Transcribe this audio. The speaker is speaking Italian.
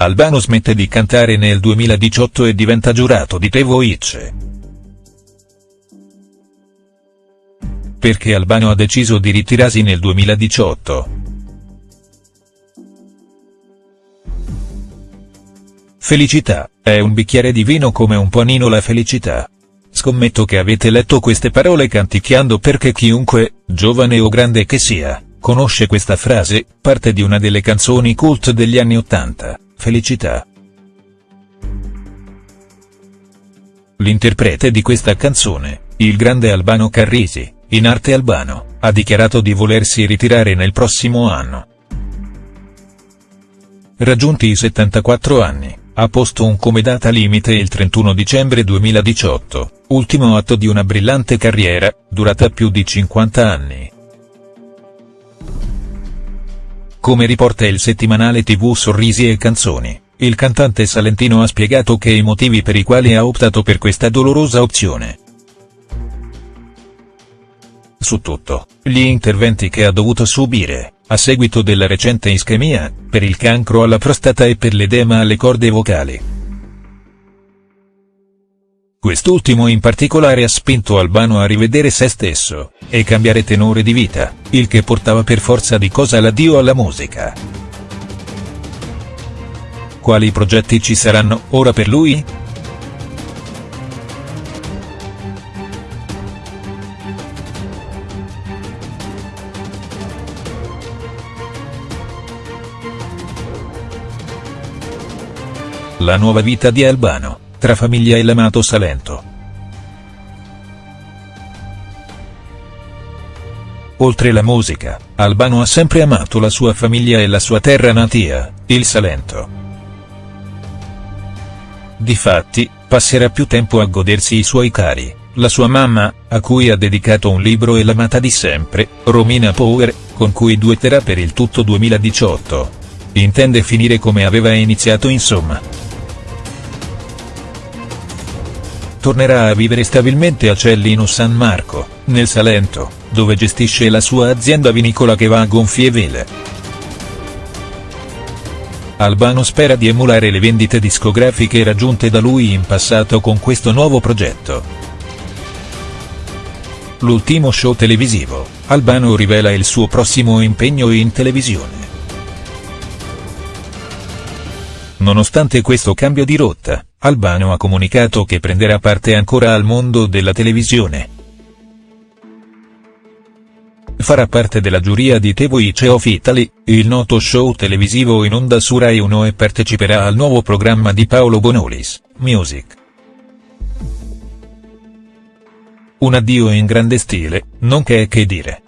Albano smette di cantare nel 2018 e diventa giurato di The Voice. Perché Albano ha deciso di ritirarsi nel 2018?. Felicità, è un bicchiere di vino come un panino la felicità. Scommetto che avete letto queste parole canticchiando perché chiunque, giovane o grande che sia, conosce questa frase, parte di una delle canzoni cult degli anni Ottanta felicità. L'interprete di questa canzone, il grande Albano Carrisi, in arte Albano, ha dichiarato di volersi ritirare nel prossimo anno. Raggiunti i 74 anni, ha posto un come data limite il 31 dicembre 2018, ultimo atto di una brillante carriera, durata più di 50 anni. Come riporta il settimanale tv Sorrisi e Canzoni, il cantante salentino ha spiegato che i motivi per i quali ha optato per questa dolorosa opzione. Su tutto, gli interventi che ha dovuto subire, a seguito della recente ischemia, per il cancro alla prostata e per l'edema alle corde vocali. Quest'ultimo in particolare ha spinto Albano a rivedere se stesso, e cambiare tenore di vita, il che portava per forza di cosa l'addio alla musica. Quali progetti ci saranno ora per lui?. La nuova vita di Albano tra famiglia e l'amato Salento. Oltre la musica, Albano ha sempre amato la sua famiglia e la sua terra natia, il Salento. Difatti, passerà più tempo a godersi i suoi cari, la sua mamma, a cui ha dedicato un libro e l'amata di sempre, Romina Power, con cui duetterà per il tutto 2018. Intende finire come aveva iniziato insomma. Tornerà a vivere stabilmente a Cellino San Marco, nel Salento, dove gestisce la sua azienda vinicola che va a gonfie vele. Albano spera di emulare le vendite discografiche raggiunte da lui in passato con questo nuovo progetto. L'ultimo show televisivo, Albano rivela il suo prossimo impegno in televisione. Nonostante questo cambio di rotta, Albano ha comunicato che prenderà parte ancora al mondo della televisione. Farà parte della giuria di The Voice of Italy, il noto show televisivo in onda su Rai 1 e parteciperà al nuovo programma di Paolo Bonolis, Music. Un addio in grande stile, non che che dire.